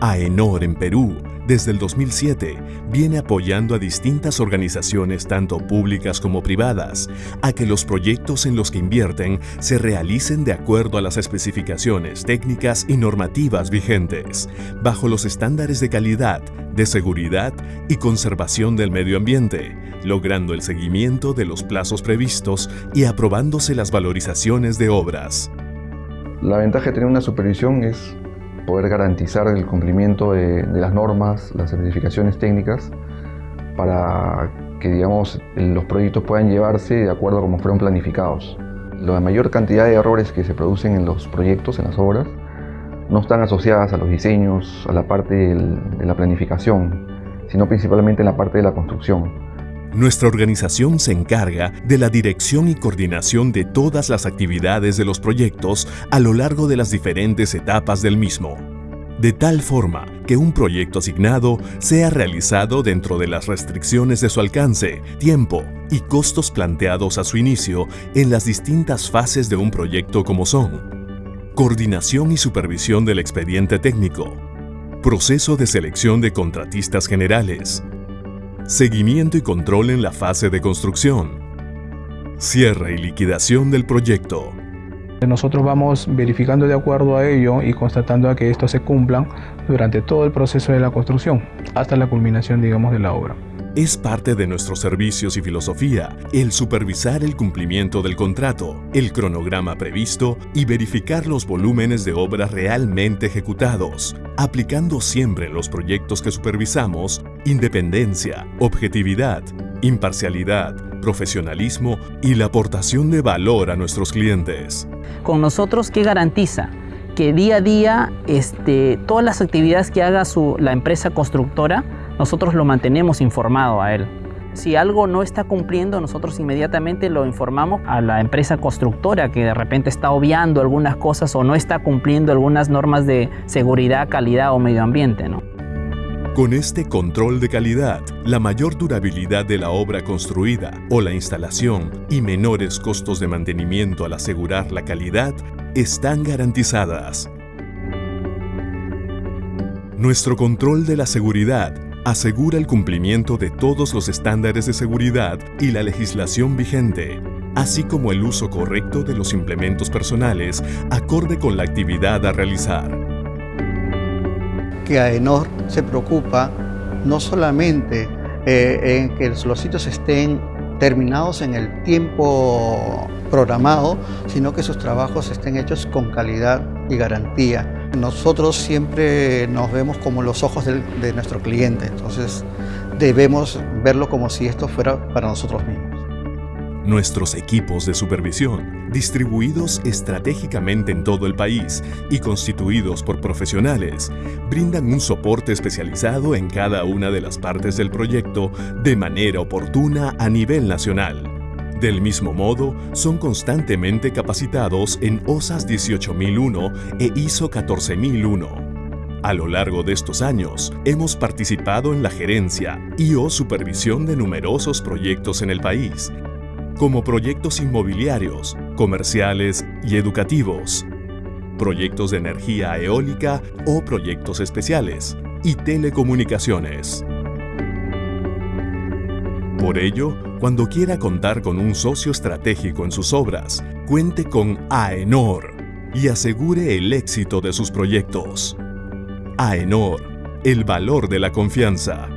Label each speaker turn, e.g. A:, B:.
A: AENOR en Perú, desde el 2007, viene apoyando a distintas organizaciones tanto públicas como privadas a que los proyectos en los que invierten se realicen de acuerdo a las especificaciones técnicas y normativas vigentes, bajo los estándares de calidad, de seguridad y conservación del medio ambiente, logrando el seguimiento de los plazos previstos y aprobándose las valorizaciones de obras.
B: La ventaja de tener una supervisión es poder garantizar el cumplimiento de, las normas, las certificaciones técnicas, para que digamos, los proyectos puedan llevarse de acuerdo a como fueron planificados. La mayor cantidad de errores que se producen en los proyectos, en las obras, no están asociadas a los diseños, a la parte de la planificación, sino principalmente en la parte de la construcción.
A: Nuestra organización se encarga de la dirección y coordinación de todas las actividades de los proyectos a lo largo de las diferentes etapas del mismo, de tal forma que un proyecto asignado sea realizado dentro de las restricciones de su alcance, tiempo y costos planteados a su inicio en las distintas fases de un proyecto como son coordinación y supervisión del expediente técnico, proceso de selección de contratistas generales, Seguimiento y control en la fase de construcción. Cierre y liquidación del proyecto.
C: Nosotros vamos verificando de acuerdo a ello y constatando a que esto se cumplan durante todo el proceso de la construcción, hasta la culminación, digamos, de la obra.
A: Es parte de nuestros servicios y filosofía el supervisar el cumplimiento del contrato, el cronograma previsto y verificar los volúmenes de obra realmente ejecutados, aplicando siempre en los proyectos que supervisamos independencia, objetividad, imparcialidad, profesionalismo y la aportación de valor a nuestros clientes.
D: Con nosotros, ¿qué garantiza? Que día a día este, todas las actividades que haga su, la empresa constructora nosotros lo mantenemos informado a él. Si algo no está cumpliendo, nosotros inmediatamente lo informamos a la empresa constructora que de repente está obviando algunas cosas o no está cumpliendo algunas normas de seguridad, calidad o medio ambiente. ¿no?
A: Con este control de calidad, la mayor durabilidad de la obra construida o la instalación y menores costos de mantenimiento al asegurar la calidad están garantizadas. Nuestro control de la seguridad asegura el cumplimiento de todos los estándares de seguridad y la legislación vigente, así como el uso correcto de los implementos personales acorde con la actividad a realizar.
E: Que AENOR se preocupa no solamente eh, en que los sitios estén terminados en el tiempo programado, sino que sus trabajos estén hechos con calidad y garantía. Nosotros siempre nos vemos como los ojos de, nuestro cliente, entonces debemos verlo como si esto fuera para nosotros mismos.
A: Nuestros equipos de supervisión, distribuidos estratégicamente en todo el país y constituidos por profesionales, brindan un soporte especializado en cada una de las partes del proyecto de manera oportuna a nivel nacional. Del mismo modo, son constantemente capacitados en OSAS 18001 e ISO 14001. A lo largo de estos años, hemos participado en la gerencia y o supervisión de numerosos proyectos en el país, como proyectos inmobiliarios, comerciales y educativos, proyectos de energía eólica o proyectos especiales, y telecomunicaciones. Por ello, cuando quiera contar con un socio estratégico en sus obras, cuente con AENOR y asegure el éxito de sus proyectos. AENOR, el valor de la confianza.